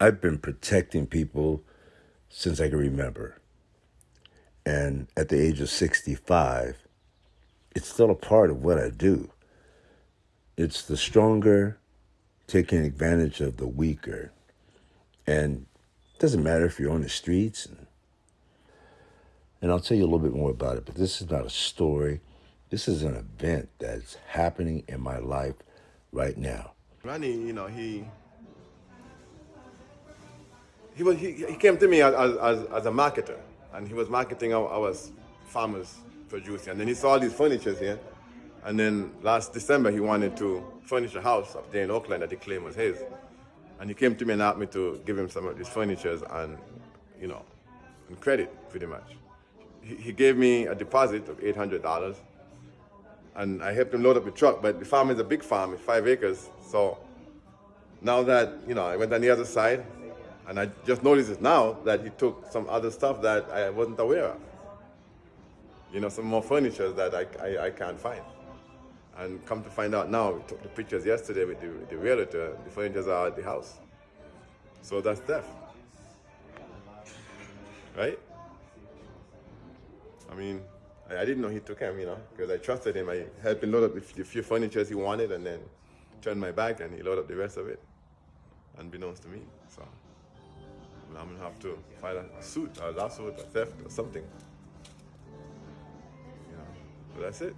I've been protecting people since I can remember. And at the age of 65, it's still a part of what I do. It's the stronger taking advantage of the weaker. And it doesn't matter if you're on the streets. And, and I'll tell you a little bit more about it, but this is not a story. This is an event that's happening in my life right now. Ronnie, you know, he he, was, he, he came to me as, as, as a marketer, and he was marketing our, our farmers produce. And then he saw all these furnitures here, and then last December he wanted to furnish a house up there in Oakland that he claimed was his. And he came to me and asked me to give him some of these furnitures and, you know, and credit pretty much. He, he gave me a deposit of $800 and I helped him load up the truck, but the farm is a big farm, it's five acres. So now that, you know, I went on the other side, and I just noticed it now that he took some other stuff that I wasn't aware of. You know, some more furniture that I, I, I can't find. And come to find out now, we took the pictures yesterday with the, the realtor, the furnitures are at the house. So that's theft. Right? I mean, I, didn't know he took him, you know, because I trusted him. I helped him load up the, the few furnitures he wanted and then turned my back and he loaded up the rest of it, unbeknownst to me. So. I'm gonna have to file a, suit, a lawsuit, a theft, or something. But that's it.